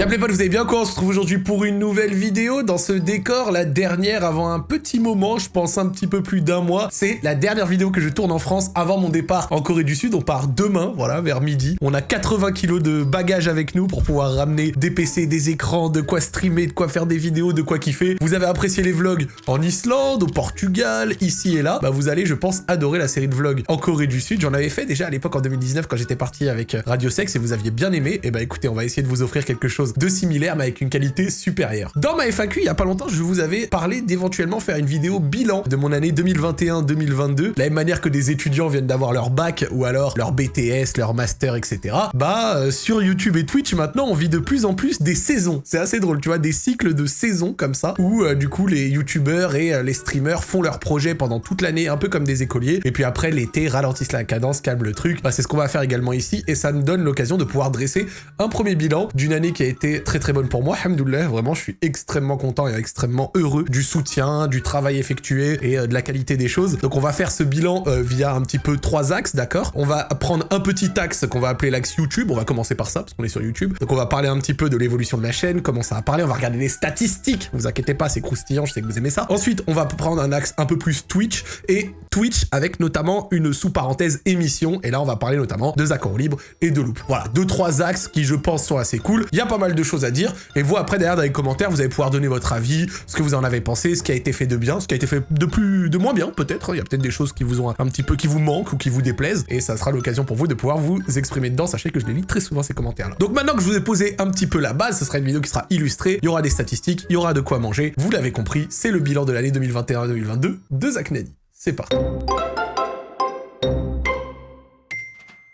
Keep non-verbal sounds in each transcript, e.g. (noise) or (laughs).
Y'a les potes, vous allez bien quoi On se retrouve aujourd'hui pour une nouvelle vidéo dans ce décor, la dernière avant un petit moment, je pense un petit peu plus d'un mois. C'est la dernière vidéo que je tourne en France avant mon départ en Corée du Sud. On part demain, voilà, vers midi. On a 80 kilos de bagages avec nous pour pouvoir ramener des PC, des écrans, de quoi streamer, de quoi faire des vidéos, de quoi kiffer. Vous avez apprécié les vlogs en Islande, au Portugal, ici et là. Bah vous allez, je pense, adorer la série de vlogs en Corée du Sud. J'en avais fait déjà à l'époque en 2019 quand j'étais parti avec Radio Sex et vous aviez bien aimé. Et bah écoutez, on va essayer de vous offrir quelque chose de similaire mais avec une qualité supérieure. Dans ma FAQ, il y a pas longtemps, je vous avais parlé d'éventuellement faire une vidéo bilan de mon année 2021-2022, de la même manière que des étudiants viennent d'avoir leur bac ou alors leur BTS, leur master, etc. Bah, euh, sur YouTube et Twitch, maintenant, on vit de plus en plus des saisons. C'est assez drôle, tu vois, des cycles de saisons comme ça, où euh, du coup, les YouTubeurs et euh, les streamers font leur projet pendant toute l'année, un peu comme des écoliers, et puis après, l'été, ralentissent la cadence, calment le truc. Bah, c'est ce qu'on va faire également ici, et ça me donne l'occasion de pouvoir dresser un premier bilan d'une année qui a très très bonne pour moi, vraiment je suis extrêmement content et extrêmement heureux du soutien, du travail effectué et euh, de la qualité des choses. Donc on va faire ce bilan euh, via un petit peu trois axes, d'accord? On va prendre un petit axe qu'on va appeler l'axe YouTube, on va commencer par ça parce qu'on est sur YouTube. Donc on va parler un petit peu de l'évolution de la chaîne, comment ça va parler, on va regarder les statistiques, vous inquiétez pas, c'est croustillant, je sais que vous aimez ça. Ensuite, on va prendre un axe un peu plus Twitch et Twitch avec notamment une sous-parenthèse émission et là on va parler notamment de Zach libre et de Loop. Voilà, deux trois axes qui je pense sont assez cool. Il y a pas mal de choses à dire et vous, après, derrière, dans les commentaires, vous allez pouvoir donner votre avis, ce que vous en avez pensé, ce qui a été fait de bien, ce qui a été fait de plus, de moins bien, peut-être. Il y a peut-être des choses qui vous ont un petit peu, qui vous manquent ou qui vous déplaisent. Et ça sera l'occasion pour vous de pouvoir vous exprimer dedans. Sachez que je les lis très souvent, ces commentaires-là. Donc maintenant que je vous ai posé un petit peu la base, ce sera une vidéo qui sera illustrée. Il y aura des statistiques, il y aura de quoi manger. Vous l'avez compris, c'est le bilan de l'année 2021-2022 de Zach Nadi. C'est parti.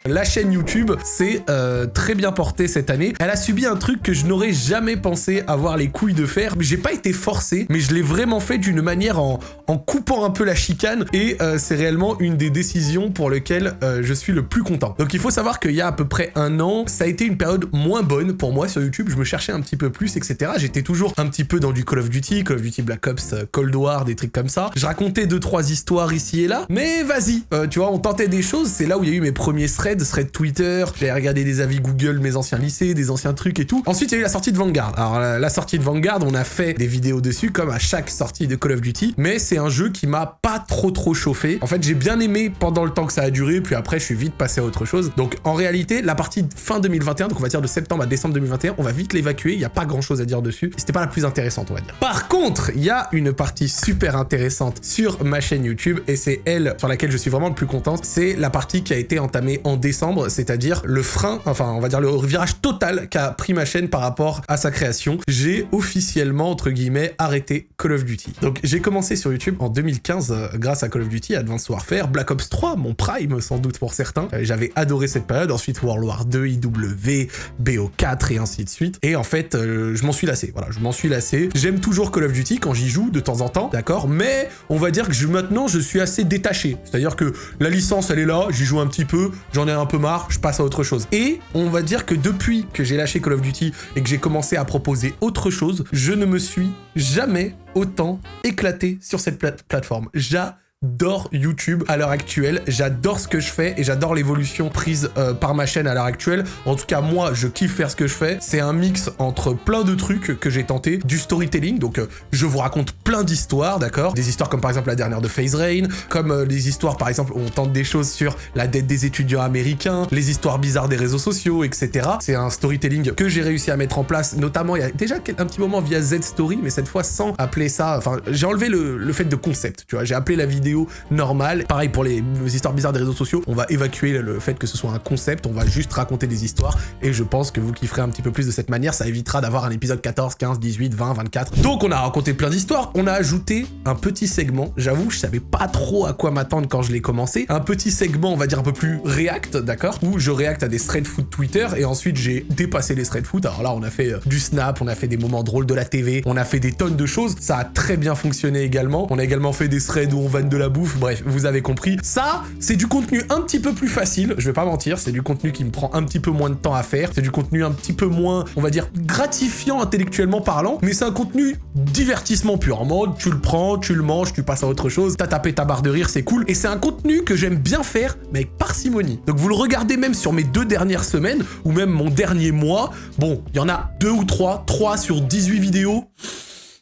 La chaîne YouTube s'est euh, très bien portée cette année. Elle a subi un truc que je n'aurais jamais pensé avoir les couilles de faire. J'ai pas été forcé, mais je l'ai vraiment fait d'une manière en, coupant un peu la chicane. Et euh, c'est réellement une des décisions pour lesquelles euh, je suis le plus content. Donc il faut savoir qu'il y a à peu près un an, ça a été une période moins bonne pour moi sur YouTube. Je me cherchais un petit peu plus, etc. J'étais toujours un petit peu dans du Call of Duty, Call of Duty Black Ops, Cold War, des trucs comme ça. Je racontais deux, trois histoires ici et là. Mais vas-y, tu vois, on tentait des choses. C'est là où il y a eu mes premiers threads thread Twitter, j'ai regardé des avis Google, mes anciens lycées, des anciens trucs et tout. Ensuite, il y a eu la sortie de Vanguard. Alors, la, sortie de Vanguard, on a fait des vidéos dessus, comme à chaque sortie de Call of Duty, mais c'est un jeu qui m'a pas trop trop chauffé. En fait, j'ai bien aimé pendant le temps que ça a duré, puis après, je suis vite passé à autre chose. Donc, en réalité, la partie fin 2021, donc on va dire de septembre à décembre 2021, on va vite l'évacuer, il n'y a pas grand chose à dire dessus. C'était pas la plus intéressante, on va dire. Par contre, il y a une partie super intéressante sur ma chaîne YouTube, et c'est elle sur laquelle je suis vraiment le plus content. C'est la partie qui a été entamée en c'est-à-dire le frein, enfin on va dire le virage total qu'a pris ma chaîne par rapport à sa création. J'ai officiellement, entre guillemets, arrêté Call of Duty. Donc j'ai commencé sur YouTube en 2015 euh, grâce à Call of Duty, Advanced Warfare, Black Ops 3, mon prime sans doute pour certains. Euh, j'avais adoré cette période, ensuite World War 2, IW, BO4 et ainsi de suite. Et en fait, euh, je m'en suis lassé, voilà, je m'en suis lassé. J'aime toujours Call of Duty quand j'y joue de temps en temps, d'accord? Mais on va dire que je, maintenant je suis assez détaché. C'est-à-dire que la licence elle est là, j'y joue un petit peu, j'en ai un peu marre, je passe à autre chose. Et on va dire que depuis que j'ai lâché Call of Duty et que j'ai commencé à proposer autre chose, je ne me suis jamais autant éclaté sur cette plateforme. J'adore j'adore YouTube à l'heure actuelle, j'adore ce que je fais et j'adore l'évolution prise euh, par ma chaîne à l'heure actuelle. En tout cas, moi, je kiffe faire ce que je fais. C'est un mix entre plein de trucs que j'ai tenté, du storytelling, donc euh, je vous raconte plein d'histoires, d'accord? Des histoires comme par exemple la dernière de FaZe Rain, comme euh, les histoires par exemple où on tente des choses sur la dette des étudiants américains, les histoires bizarres des réseaux sociaux, etc. C'est un storytelling que j'ai réussi à mettre en place, notamment il y a déjà un petit moment via Z-Story, mais cette fois sans appeler ça, enfin j'ai enlevé le, le fait de concept, tu vois, j'ai appelé la vidéo normal Pareil pour les histoires bizarres des réseaux sociaux, on va évacuer le fait que ce soit un concept, on va juste raconter des histoires. Et je pense que vous kifferez un petit peu plus de cette manière, ça évitera d'avoir un épisode 14, 15, 18, 20, 24. Donc on a raconté plein d'histoires, on a ajouté un petit segment, j'avoue je savais pas trop à quoi m'attendre quand je l'ai commencé, un petit segment on va dire un peu plus react, d'accord? Où je react à des thread foot Twitter. Et ensuite j'ai dépassé les thread foot, alors là on a fait euh, du snap, on a fait des moments drôles de la TV, on a fait des tonnes de choses, ça a très bien fonctionné également, on a également fait des threads où on vanne de la bouffe, bref, vous avez compris. Ça, c'est du contenu un petit peu plus facile, je vais pas mentir, c'est du contenu qui me prend un petit peu moins de temps à faire, c'est du contenu un petit peu moins, on va dire, gratifiant intellectuellement parlant, mais c'est un contenu divertissement pur, en mode tu le prends, tu le manges, tu passes à autre chose, t'as tapé ta barre de rire, c'est cool, et c'est un contenu que j'aime bien faire, mais avec parcimonie. Donc vous le regardez même sur mes deux dernières semaines, ou même mon dernier mois, bon, il y en a deux ou trois, trois sur 18 vidéos,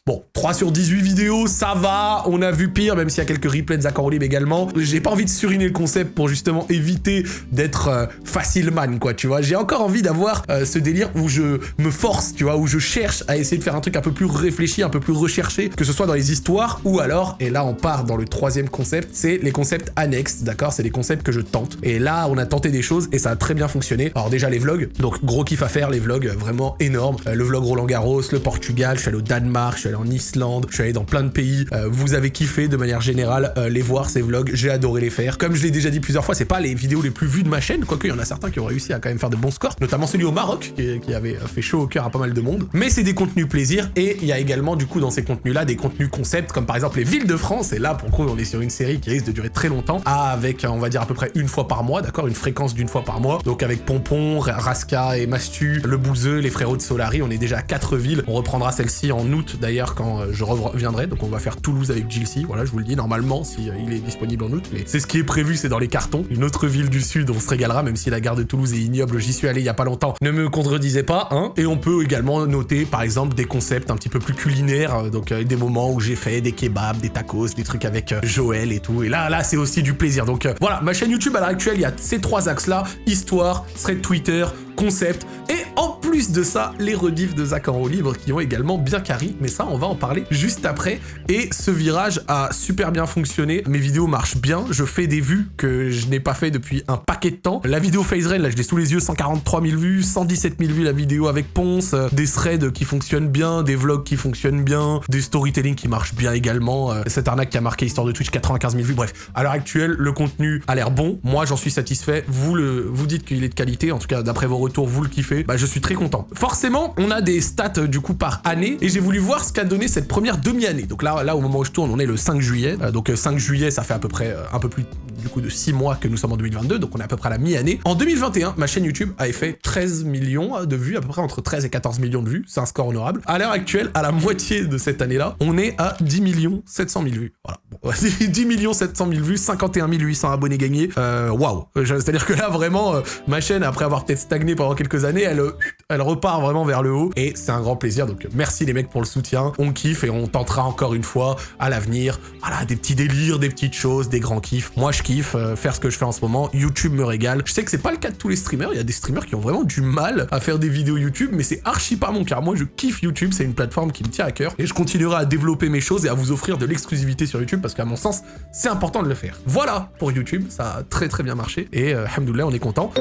Bon, 3 sur 18 vidéos, ça va, on a vu pire, même s'il y a quelques replays de Zach également. J'ai pas envie de suriner le concept pour justement éviter d'être euh, facile man, quoi, tu vois. J'ai encore envie d'avoir euh, ce délire où je me force, tu vois, où je cherche à essayer de faire un truc un peu plus réfléchi, un peu plus recherché, que ce soit dans les histoires ou alors, et là on part dans le troisième concept, c'est les concepts annexes, d'accord C'est les concepts que je tente. Et là, on a tenté des choses et ça a très bien fonctionné. Alors déjà les vlogs, donc gros kiff à faire, les vlogs, vraiment énorme. Euh, le vlog Roland Garros, le Portugal, je suis allé au Danemark, je suis allé en Islande, je suis allé dans plein de pays. Euh, vous avez kiffé de manière générale euh, les voir, ces vlogs. J'ai adoré les faire. Comme je l'ai déjà dit plusieurs fois, c'est pas les vidéos les plus vues de ma chaîne, quoique il y en a certains qui ont réussi à quand même faire de bons scores, notamment celui au Maroc, qui, avait fait chaud au cœur à pas mal de monde. Mais c'est des contenus plaisir, et il y a également du coup dans ces contenus-là des contenus concepts, comme par exemple les villes de France, et là pour le coup on est sur une série qui risque de durer très longtemps, avec on va dire à peu près une fois par mois, d'accord Une fréquence d'une fois par mois. Donc avec Pompon, Raska et Mastu, le Bouzeux, les frérots de Solari, on est déjà à quatre villes. On reprendra celle-ci en août d'ailleurs quand euh, je reviendrai. Donc on va faire Toulouse avec Gilsey, voilà, je vous le dis, normalement, si euh, il est disponible en août, mais c'est ce qui est prévu, c'est dans les cartons. Une autre ville du sud, on se régalera, même si la gare de Toulouse est ignoble, j'y suis allé il y a pas longtemps, ne me contredisez pas, hein. Et on peut également noter, par exemple, des concepts un petit peu plus culinaires, euh, donc des moments où j'ai fait des kebabs, des tacos, des trucs avec Joël et tout, et là, là, c'est aussi du plaisir. Donc voilà, ma chaîne YouTube à l'heure actuelle, il y a ces trois axes-là, histoire, thread Twitter, concept, et en plus de ça, les rediffs de Zach en livre qui ont également bien carry, mais ça, on va en parler juste après. Et ce virage a super bien fonctionné, mes vidéos marchent bien, je fais des vues que je n'ai pas fait depuis un paquet de temps. La vidéo Phase Rain, là, je l'ai sous les yeux, 143 000 vues, 117 000 vues la vidéo avec Ponce, des threads qui fonctionnent bien, des vlogs qui fonctionnent bien, des storytelling qui marchent bien également, euh, cette arnaque qui a marqué Histoire de Twitch, 95 000 vues, bref. À l'heure actuelle, le contenu a l'air bon, moi j'en suis satisfait, vous, le, vous dites qu'il est de qualité, en tout cas d'après vos retours, vous le kiffez, bah je suis très content. Forcément, on a des stats euh, du coup par année. Et j'ai voulu voir ce qu'a donné cette première demi-année. Donc là, là, au moment où je tourne, on est le 5 juillet. Euh, donc 5 euh, juillet, ça fait à peu près un peu plus du coup de 6 mois que nous sommes en 2022, donc on est à peu près à la mi-année. En 2021, ma chaîne YouTube avait fait 13 millions de vues, à peu près entre 13 et 14 millions de vues, c'est un score honorable. À l'heure actuelle, à la moitié de cette année-là, on est à 10 millions 700 000 vues. Voilà. 10 (laughs) millions 700 000 vues, 51 800 abonnés gagnés. Waouh C'est-à-dire que là, vraiment, ma chaîne, après avoir peut-être stagné pendant quelques années, elle, elle repart vraiment vers le haut et c'est un grand plaisir. Donc merci les mecs pour le soutien. On kiffe et on tentera encore une fois à l'avenir. Voilà, des petits délires, des petites choses, des grands kiffs. Moi je kiffe euh, faire ce que je fais en ce moment. YouTube me régale. Je sais que c'est pas le cas de tous les streamers. Il y a des streamers qui ont vraiment du mal à faire des vidéos YouTube, mais c'est archi pas mon cas. Moi je kiffe YouTube. C'est une plateforme qui me tient à cœur et je continuerai à développer mes choses et à vous offrir de l'exclusivité sur YouTube parce qu'à mon sens, c'est important de le faire. Voilà pour YouTube. Ça a très très bien marché et euh, on est content.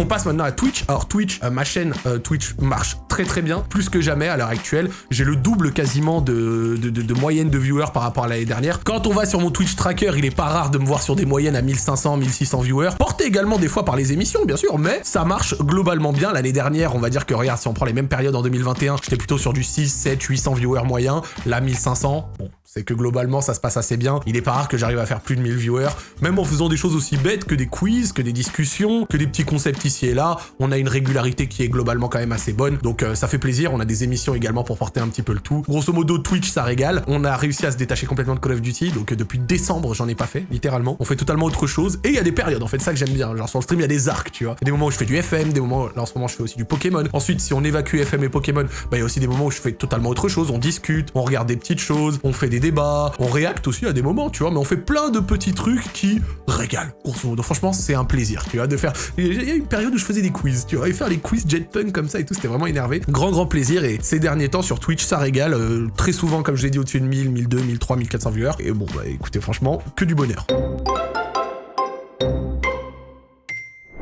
On passe maintenant à Twitch. Alors Twitch, euh, ma chaîne euh, Twitch marche très très bien, plus que jamais à l'heure actuelle. J'ai le double quasiment de, moyenne de viewers par rapport à l'année dernière. Quand on va sur mon Twitch tracker, il est pas rare de me voir sur des moyennes à 1500, 1600 viewers. Porté également des fois par les émissions, bien sûr, mais ça marche globalement bien. L'année dernière, on va dire que regarde, si on prend les mêmes périodes en 2021, j'étais plutôt sur du 6, 7, 800 viewers moyens. Là, 1500, bon, c'est que globalement ça se passe assez bien. Il est pas rare que j'arrive à faire plus de 1000 viewers, même en faisant des choses aussi bêtes que des quiz, que des discussions, que des petits concepts ici et là. On a une régularité qui est globalement quand même assez bonne, donc euh, ça fait plaisir. On a des émissions également pour porter un petit peu le tout. Grosso modo, Twitch ça régale. On a réussi à se détacher complètement de Call of Duty, donc euh, depuis décembre j'en ai pas fait, littéralement. On fait totalement autre chose, et il y a des périodes, en fait, ça que j'aime bien. Genre sur le stream il y a des arcs, tu vois. Y a des moments où je fais du FM, des moments, là en ce moment je fais aussi du Pokémon. Ensuite, si on évacue FM et Pokémon, bah il y a aussi des moments où je fais totalement autre chose. On discute, on regarde des petites choses, on fait des débats, on React aussi à des moments, tu vois, mais on fait plein de petits trucs qui régalent, grosso modo. Franchement, c'est un plaisir, tu vois, de faire... Il y a période où je faisais des quiz, tu vois, et faire les quiz jetpunk comme ça et tout, c'était vraiment énervé. Grand, grand plaisir, et ces derniers temps, sur Twitch, ça régale, euh, très souvent, comme je l'ai dit, au-dessus de 1000, 1002, 1003, 1400 viewers, et bon, bah écoutez, franchement, que du bonheur.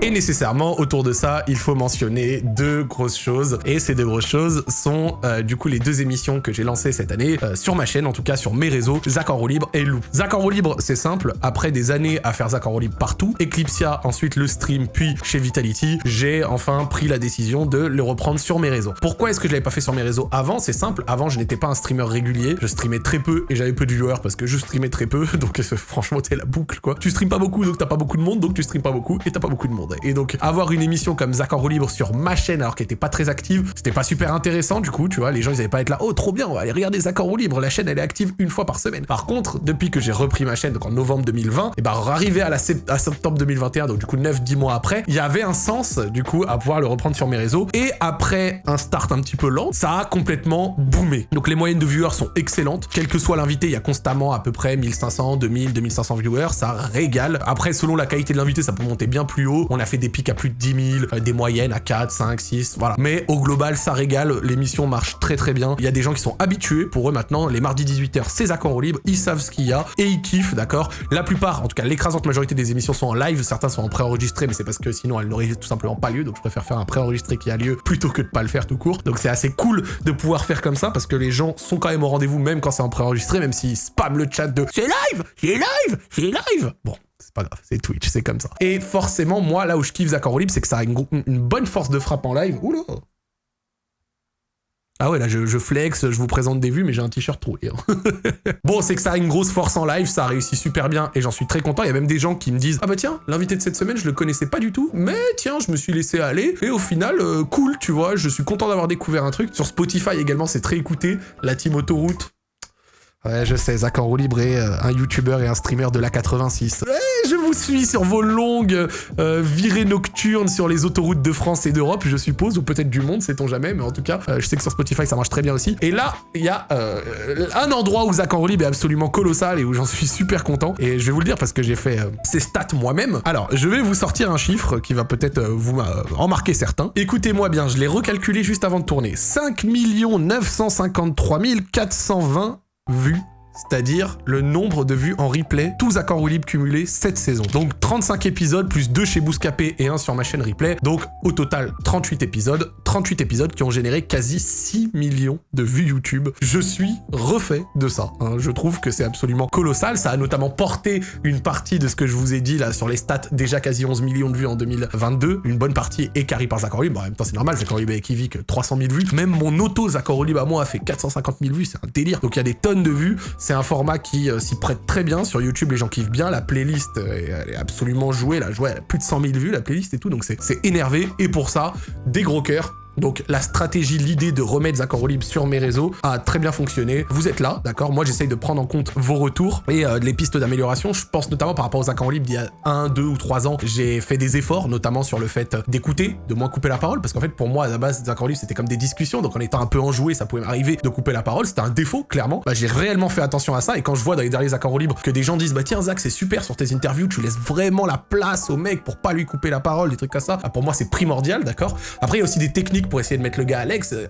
Et nécessairement, autour de ça, il faut mentionner deux grosses choses. Et ces deux grosses choses sont euh, du coup les deux émissions que j'ai lancées cette année euh, sur ma chaîne, en tout cas sur mes réseaux, Zach en roue libre et Lou. Zach en roue libre, c'est simple. Après des années à faire Zach en roue libre partout, Eclipsia, ensuite le stream, puis chez Vitality, j'ai enfin pris la décision de le reprendre sur mes réseaux. Pourquoi est-ce que je l'avais pas fait sur mes réseaux avant? C'est simple. Avant, je n'étais pas un streamer régulier. Je streamais très peu et j'avais peu de viewers parce que je streamais très peu. (laughs) Donc franchement, t'es la boucle quoi. Tu streames pas beaucoup, donc t'as pas beaucoup de monde, donc tu streames pas beaucoup et t'as pas beaucoup de monde. Et donc avoir une émission comme Zach en libre sur ma chaîne alors qu'elle était pas très active, c'était pas super intéressant du coup, tu vois, les gens ils allaient pas être là, oh trop bien, on va aller regarder Zach en libre, la chaîne elle est active une fois par semaine. Par contre, depuis que j'ai repris ma chaîne, donc en novembre 2020, et bah arrivé à, la à septembre 2021, donc du coup 9-10 mois après, il y avait un sens du coup à pouvoir le reprendre sur mes réseaux. Et après un start un petit peu lent, ça a complètement boomé. Donc les moyennes de viewers sont excellentes, quel que soit l'invité, il y a constamment à peu près 1500, 2000, 2500 viewers, ça régale. Après, selon la qualité de l'invité, ça peut monter bien plus haut. Fait des pics à plus de 10 000, euh, des moyennes à 4, 5, 6, voilà. Mais au global, ça régale, l'émission marche très très bien. Il y a des gens qui sont habitués, pour eux maintenant, les mardis 18h, c'est Zach en libre, ils savent ce qu'il y a et ils kiffent, d'accord? La plupart, en tout cas l'écrasante majorité des émissions sont en live, certains sont en préenregistré, mais c'est parce que sinon elles n'auraient tout simplement pas lieu, donc je préfère faire un préenregistré qui a lieu plutôt que de pas le faire tout court. Donc c'est assez cool de pouvoir faire comme ça parce que les gens sont quand même au rendez-vous même quand c'est en préenregistré, même s'ils spamment le chat de c'est live, c'est live, c'est live. Bon, c'est pas grave, c'est Twitch, c'est comme ça. Et forcément, moi, là où je kiffe Zach c'est que ça a une, bonne force de frappe en live. Oula ah ouais, là, je, flex, je vous présente des vues, mais j'ai un t-shirt troué. (laughs) Bon, c'est que ça a une grosse force en live, ça a réussi super bien, et j'en suis très content. Il y a même des gens qui me disent « Ah bah tiens, l'invité de cette semaine, je le connaissais pas du tout, mais tiens, je me suis laissé aller, et au final, euh, cool, tu vois, je suis content d'avoir découvert un truc. » Sur Spotify également, c'est très écouté. La team Autoroute, Ouais, je sais, Zach en roue libre est euh, un youtubeur et un streamer de la 86. Ouais, je vous suis sur vos longues euh, virées nocturnes sur les autoroutes de France et d'Europe, je suppose, ou peut-être du monde, sait-on jamais, mais en tout cas, euh, je sais que sur Spotify, ça marche très bien aussi. Et là, il y a un endroit où Zach en roue libre est absolument colossal et où j'en suis super content. Et je vais vous le dire parce que j'ai fait ces stats moi-même. Alors, je vais vous sortir un chiffre qui va peut-être vous en marquer certains. Écoutez-moi bien, je l'ai recalculé juste avant de tourner. 5 953 420 vues c'est-à-dire le nombre de vues en replay, tous accords ou libres cumulés cette saison. Donc 35 épisodes, plus 2 chez Bouscapé et 1 sur ma chaîne replay. Donc au total, 38 épisodes. 38 épisodes qui ont généré quasi 6 millions de vues YouTube. Je suis refait de ça. Hein. Je trouve que c'est absolument colossal. Ça a notamment porté une partie de ce que je vous ai dit là sur les stats, déjà quasi 11 millions de vues en 2022. Une bonne partie est carré par Zachary. Bon, en même temps, c'est normal, Zachary est qui 300 000 vues. Même mon auto Zachary à moi a fait 450 000 vues. C'est un délire. Donc il y a des tonnes de vues. C'est un format qui euh, s'y prête très bien. Sur YouTube, les gens kiffent bien. La playlist, euh, elle est absolument jouée. La jouée, elle a plus de 100 000 vues, la playlist et tout. Donc c'est énervé. Et pour ça, des gros cœurs donc la stratégie, l'idée de remettre Zach libre sur mes réseaux a très bien fonctionné. Vous êtes là, d'accord? Moi, j'essaye de prendre en compte vos retours et euh, les pistes d'amélioration. Je pense notamment par rapport aux Zach libre d'il y a un, deux ou trois ans, j'ai fait des efforts, notamment sur le fait d'écouter, de moins couper la parole, parce qu'en fait, pour moi, à la base, Zach libre, c'était comme des discussions, donc en étant un peu enjoué, ça pouvait m'arriver de couper la parole. C'était un défaut, clairement. Bah, j'ai réellement fait attention à ça, et quand je vois dans les derniers Zach libre que des gens disent, bah tiens, Zach, c'est super sur tes interviews, tu laisses vraiment la place au mec pour pas lui couper la parole, des trucs comme ça, bah, pour moi, c'est primordial, d'accord? Après, il y a aussi des techniques pour essayer de mettre le gars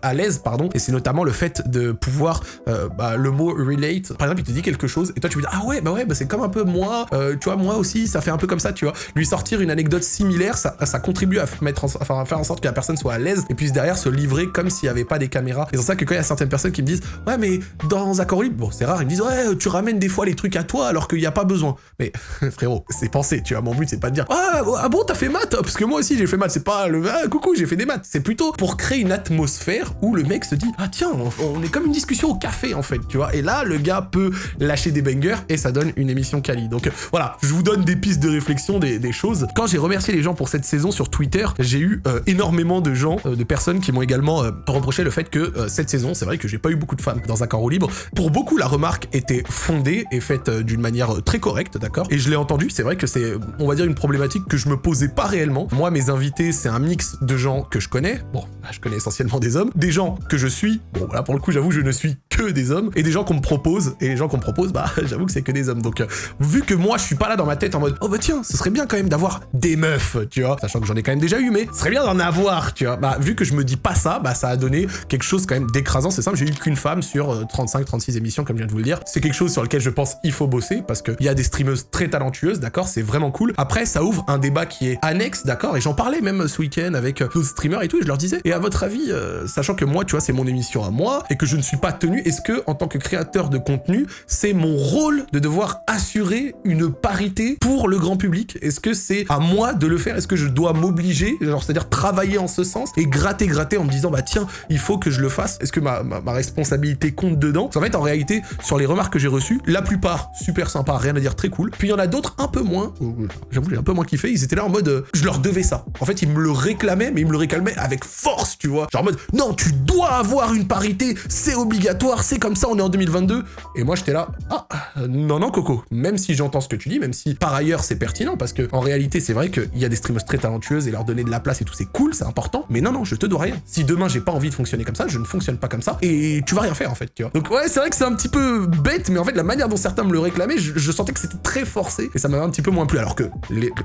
à l'aise, pardon, et c'est notamment le fait de pouvoir, euh, bah, le mot relate, par exemple, il te dit quelque chose, et toi tu me dis, ah ouais, bah ouais, bah c'est comme un peu moi, euh, tu vois, moi aussi, ça fait un peu comme ça, tu vois. Lui sortir une anecdote similaire, ça, ça contribue à mettre enfin, à faire en sorte que la personne soit à l'aise, et puis derrière se livrer comme s'il n'y avait pas des caméras. Et c'est ça que quand il y a certaines personnes qui me disent, ouais, mais dans Accord bon, c'est rare, ils me disent, ouais, tu ramènes des fois les trucs à toi alors qu'il n'y a pas besoin. Mais (laughs) frérot, c'est pensé, tu vois, mon but c'est pas de dire, ah, ah bon, t'as fait maths, parce que moi aussi j'ai fait maths, c'est pas le, ah, coucou, j'ai fait des maths, c'est plutôt pour créer une atmosphère où le mec se dit ah tiens on, est comme une discussion au café en fait tu vois. Et là le gars peut lâcher des bangers et ça donne une émission quali. Donc voilà. Je vous donne des pistes de réflexion des, choses. Quand j'ai remercié les gens pour cette saison sur Twitter j'ai eu euh, énormément de gens euh, de personnes qui m'ont également euh, reproché le fait que cette saison c'est vrai que j'ai pas eu beaucoup de fans dans un carreau libre. Pour beaucoup la remarque était fondée et faite d'une manière très correcte d'accord. Et je l'ai entendu. C'est vrai que c'est on va dire une problématique que je me posais pas réellement. Moi mes invités c'est un mix de gens que je connais. Bon je connais essentiellement des hommes, des gens que je suis, bon là pour le coup j'avoue je ne suis que des hommes, et des gens qu'on me propose, et les gens qu'on me propose, bah (laughs) j'avoue que c'est que des hommes. Donc euh, vu que moi je suis pas là dans ma tête en mode oh bah tiens, ce serait bien quand même d'avoir des meufs, tu vois, sachant que j'en ai quand même déjà eu, mais ce serait bien d'en avoir, tu vois. Bah vu que je me dis pas ça, bah ça a donné quelque chose quand même d'écrasant. C'est simple, j'ai eu qu'une femme sur 35, euh, 36 émissions, comme je viens de vous le dire. C'est quelque chose sur lequel je pense il faut bosser parce qu'il y a des streameuses très talentueuses, d'accord, c'est vraiment cool. Après, ça ouvre un débat qui est annexe, d'accord, et j'en parlais même ce week-end avec euh, d'autres streamers et tout, et je leur disais, et à votre avis, sachant que moi, tu vois, c'est mon émission à moi et que je ne suis pas tenu, est-ce que en tant que créateur de contenu, c'est mon rôle de devoir assurer une parité pour le grand public? Est-ce que c'est à moi de le faire? Est-ce que je dois m'obliger, genre c'est-à-dire travailler en ce sens et gratter, gratter en me disant bah tiens, il faut que je le fasse? Est-ce que ma, responsabilité compte dedans? En fait, en réalité, sur les remarques que j'ai reçues, la plupart super sympa, rien à dire, très cool. Puis il y en a d'autres un peu moins, j'avoue j'ai un peu moins kiffé, ils étaient là en mode euh, je leur devais ça. En fait, ils me le réclamaient, mais ils me le réclamaient avec force, tu vois. Genre en mode non, tu dois avoir une parité, c'est obligatoire, c'est comme ça, on est en 2022. Et moi j'étais là, ah, non, non, Coco, même si j'entends ce que tu dis, même si par ailleurs c'est pertinent, parce que en réalité, c'est vrai qu'il y a des streamers très talentueuses et leur donner de la place et tout, c'est cool, c'est important, mais non, non, je te dois rien. Si demain j'ai pas envie de fonctionner comme ça, je ne fonctionne pas comme ça, et tu vas rien faire en fait, tu vois. Donc ouais, c'est vrai que c'est un petit peu bête, mais en fait, la manière dont certains me le réclamaient, je, sentais que c'était très forcé, et ça m'avait un petit peu moins plu, alors que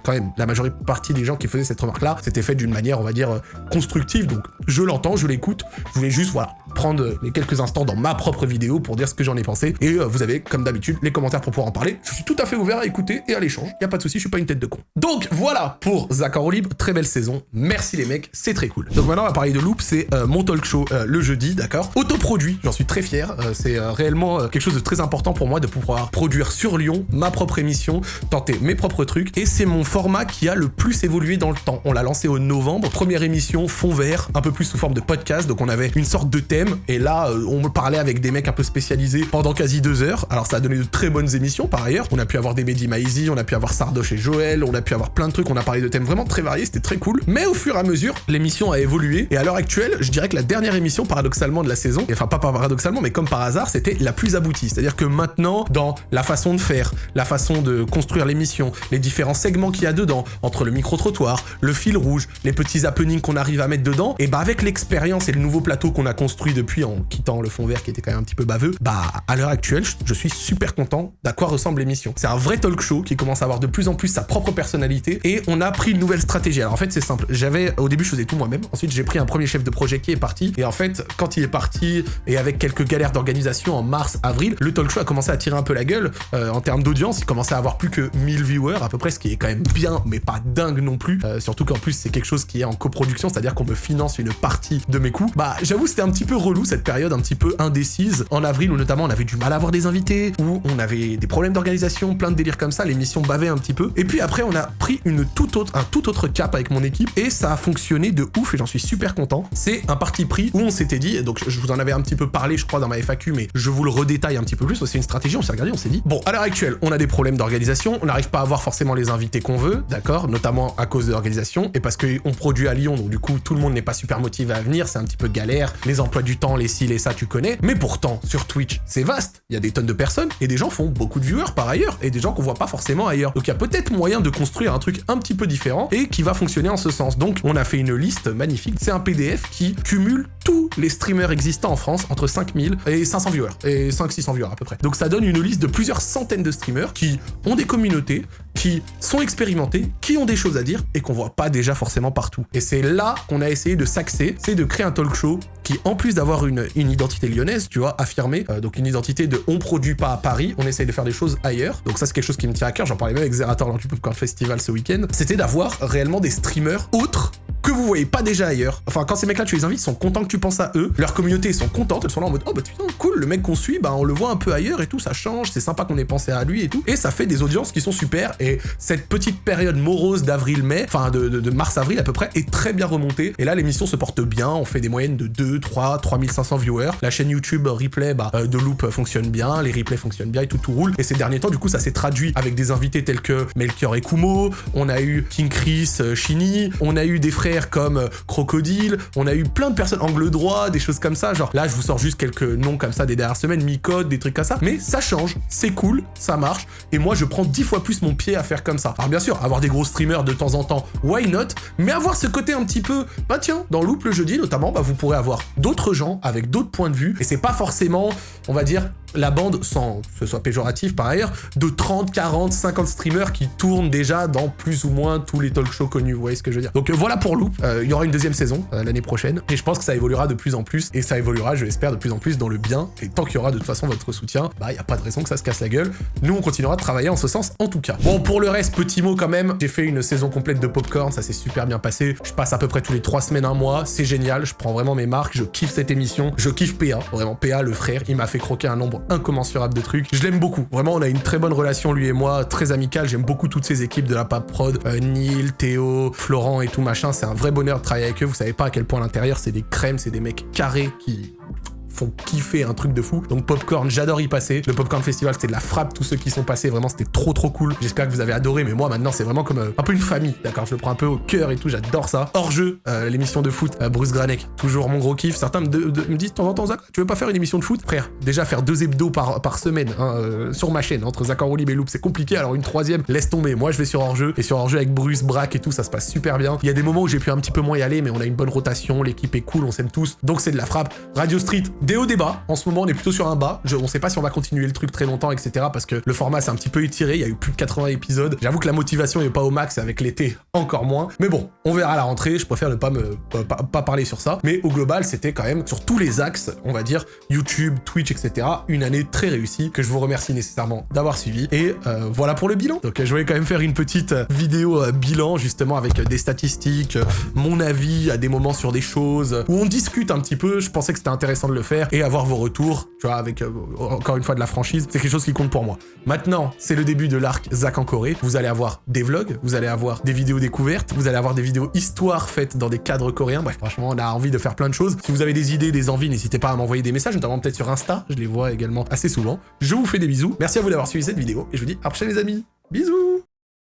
quand même, la majorité des gens qui faisaient cette remarque-là, c'était fait d'une manière, on va dire, euh, constructive, donc je l'entends, je l'écoute, je voulais juste, voilà, prendre les quelques instants dans ma propre vidéo pour dire ce que j'en ai pensé, et euh, vous avez, comme d'habitude, les commentaires pour pouvoir en parler. Je suis tout à fait ouvert à écouter et à l'échange. Y a pas de souci, je suis pas une tête de con. Donc voilà pour Zachar Libre, très belle saison. Merci les mecs, c'est très cool. Donc maintenant on va parler de Loop, c'est euh, mon talk show euh, le jeudi, d'accord? Autoproduit, j'en suis très fier. C'est réellement quelque chose de très important pour moi de pouvoir produire sur Lyon ma propre émission, tenter mes propres trucs. Et c'est mon format qui a le plus évolué dans le temps. On l'a lancé au novembre, première émission fond vert, un peu plus sous forme de podcast. Donc on avait une sorte de thème et là on parlait avec des mecs un peu spécialisés pendant quasi deux heures. Alors ça a donné de très bonnes émissions par ailleurs. On a pu avoir des Mehdi Maizy, on a pu avoir Sardoche et Joël, on a pu avoir plein de trucs, on a parlé de thèmes vraiment très variés, c'était très cool. Mais au fur et à mesure, l'émission a évolué et à l'heure actuelle, je dirais que la dernière émission paradoxalement de la saison, enfin pas paradoxalement, mais comme par hasard, c'était la plus aboutie. C'est-à-dire que maintenant, dans la façon de faire, la façon de construire l'émission, les différents segments qu'il y a dedans, entre le micro-trottoir, le fil rouge, les petits happenings qu'on arrive à mettre dedans, et bah avec l'expérience et le nouveau plateau qu'on a construit depuis en quittant le fond vert qui était quand même un petit peu baveux, bah à l'heure actuelle, je suis super content d'à quoi ressemble l'émission. C'est un vrai talk show qui commence à avoir de plus en plus sa propre personnalité et on a pris une nouvelle stratégie. Alors en fait c'est simple, j'avais au début je faisais tout moi-même, ensuite j'ai pris un premier chef de projet qui est parti. Et en fait quand il est parti et avec quelques galères d'organisation en mars, avril, le talk show a commencé à tirer un peu la gueule. Euh, en termes d'audience, il commençait à avoir plus que 1000 viewers à peu près, ce qui est quand même bien mais pas dingue non plus, euh, surtout qu'en plus c'est quelque chose qui est en coproduction, c'est-à-dire qu'on me finance une partie de mes coûts. Bah j'avoue c'était un petit peu relou cette période un petit peu en avril où notamment on avait du mal à avoir des invités, où on avait des problèmes d'organisation, plein de délires comme ça, l'émission bavait un petit peu. Et puis après, on a pris une toute autre, un tout autre cap avec mon équipe et ça a fonctionné de ouf et j'en suis super content. C'est un parti pris où on s'était dit, donc je vous en avais un petit peu parlé, je crois, dans ma FAQ, mais je vous le redétaille un petit peu plus. C'est une stratégie, on s'est regardé, on s'est dit, bon, à l'heure actuelle, on a des problèmes d'organisation, on n'arrive pas à avoir forcément les invités qu'on veut, d'accord, notamment à cause de l'organisation et parce qu'on produit à Lyon, donc du coup, tout le monde n'est pas super motivé à venir, c'est un petit peu galère, les emplois du temps, les ci, les ça, tu connais. Pourtant, sur Twitch, c'est vaste, il y a des tonnes de personnes et des gens font beaucoup de viewers par ailleurs et des gens qu'on voit pas forcément ailleurs. Donc il y a peut-être moyen de construire un truc un petit peu différent et qui va fonctionner en ce sens. Donc on a fait une liste magnifique. C'est un PDF qui cumule tous les streamers existants en France entre 5000 et 500 viewers et 500-600 viewers à peu près. Donc ça donne une liste de plusieurs centaines de streamers qui ont des communautés, qui sont expérimentés, qui ont des choses à dire et qu'on voit pas déjà forcément partout. Et c'est là qu'on a essayé de s'axer, c'est de créer un talk show qui, en plus d'avoir une, identité lyonnaise, tu vois, affirmée, euh, donc une identité de on produit pas à Paris, on essaye de faire des choses ailleurs. Donc ça c'est quelque chose qui me tient à cœur, j'en parlais même avec Zerator lors du Popcorn Festival ce week-end, c'était d'avoir réellement des streamers autres que vous voyez pas déjà ailleurs. Enfin, quand ces mecs-là, tu les invites, ils sont contents que tu penses à eux. Leur communauté, ils sont contentes. Elles sont là en mode, oh bah putain, cool, le mec qu'on suit, bah on le voit un peu ailleurs et tout, ça change, c'est sympa qu'on ait pensé à lui et tout. Et ça fait des audiences qui sont super. Et cette petite période morose d'avril-mai, enfin de, mars-avril à peu près, est très bien remontée. Et là, l'émission se porte bien. On fait des moyennes de 2, 3, 3500 viewers. La chaîne YouTube replay bah, euh, de Loop fonctionne bien, les replays fonctionnent bien et tout, tout roule. Et ces derniers temps, du coup, ça s'est traduit avec des invités tels que Melchior et Kumo. On a eu King Chris, Chini. Euh, on a eu des frères comme euh, Crocodile, on a eu plein de personnes, Angle Droit, des choses comme ça, genre là je vous sors juste quelques noms comme ça des dernières semaines, Micode, des trucs comme ça, mais ça change, c'est cool, ça marche, et moi je prends dix fois plus mon pied à faire comme ça. Alors bien sûr, avoir des gros streamers de temps en temps, why not, mais avoir ce côté un petit peu, bah tiens, dans Loop le jeudi notamment, bah vous pourrez avoir d'autres gens avec d'autres points de vue, et c'est pas forcément, on va dire, la bande, sans que ce soit péjoratif par ailleurs, de 30, 40, 50 streamers qui tournent déjà dans plus ou moins tous les talk shows connus, vous voyez ce que je veux dire. Donc euh, voilà pour Loop, euh, il y aura une deuxième saison euh, l'année prochaine, et je pense que ça évoluera de plus en plus, et ça évoluera, je l'espère, de plus en plus dans le bien, et tant qu'il y aura de toute façon votre soutien, bah il n'y a pas de raison que ça se casse la gueule, nous on continuera de travailler en ce sens en tout cas. Bon pour le reste, petit mot quand même, j'ai fait une saison complète de Popcorn, ça s'est super bien passé, je passe à peu près tous les 3 semaines, un mois, c'est génial, je prends vraiment mes marques, je kiffe cette émission, je kiffe PA, vraiment. PA le frère, il m'a fait croquer un nombre incommensurable de trucs. Je l'aime beaucoup. Vraiment, on a une très bonne relation, lui et moi, très amicale. J'aime beaucoup toutes ces équipes de la Pape Prod. Euh, Neil, Théo, Florent et tout machin. C'est un vrai bonheur de travailler avec eux. Vous savez pas à quel point à l'intérieur, c'est des crèmes, c'est des mecs carrés qui font kiffer un truc de fou. Donc Popcorn, j'adore y passer. Le Popcorn Festival, c'était de la frappe, tous ceux qui sont passés, vraiment, c'était trop trop cool. J'espère que vous avez adoré, mais moi maintenant, c'est vraiment comme euh, un peu une famille, d'accord Je le prends un peu au cœur et tout, j'adore ça. Hors jeu, euh, l'émission de foot, euh, Bruce Granek, toujours mon gros kiff. Certains me, disent de temps en temps, Zach, tu veux pas faire une émission de foot? Frère, déjà faire deux hebdos par, semaine hein, sur ma chaîne, entre Zach Rolib et Loop, c'est compliqué, alors une troisième, laisse tomber. Moi, je vais sur hors jeu, et sur hors jeu avec Bruce, Braque et tout, ça se passe super bien. Il y a des moments où j'ai pu un petit peu moins y aller, mais on a une bonne rotation, l'équipe est cool, on s'aime tous, donc c'est de la frappe. Radio Street, des hauts débats, en ce moment, on est plutôt sur un bas. Je, on sait pas si on va continuer le truc très longtemps, etc. Parce que le format s'est un petit peu étiré. Il y a eu plus de 80 épisodes. J'avoue que la motivation est pas au max avec l'été, encore moins. Mais bon, on verra la rentrée. Je préfère ne pas me parler sur ça. Mais au global, c'était quand même sur tous les axes, on va dire YouTube, Twitch, etc. Une année très réussie que je vous remercie nécessairement d'avoir suivi. Et euh, voilà pour le bilan. Donc je voulais quand même faire une petite vidéo euh, bilan justement avec des statistiques, mon avis à des moments sur des choses où on discute un petit peu. Je pensais que c'était intéressant de le faire et avoir vos retour, tu vois, avec euh, encore une fois de la franchise, c'est quelque chose qui compte pour moi. Maintenant, c'est le début de l'arc Zach en Corée. Vous allez avoir des vlogs, vous allez avoir des vidéos découvertes, vous allez avoir des vidéos histoire faites dans des cadres coréens. Bref, franchement, on a envie de faire plein de choses. Si vous avez des idées, des envies, n'hésitez pas à m'envoyer des messages, notamment peut-être sur Insta. Je les vois également assez souvent. Je vous fais des bisous. Merci à vous d'avoir suivi cette vidéo et je vous dis à la prochaine les amis. Bisous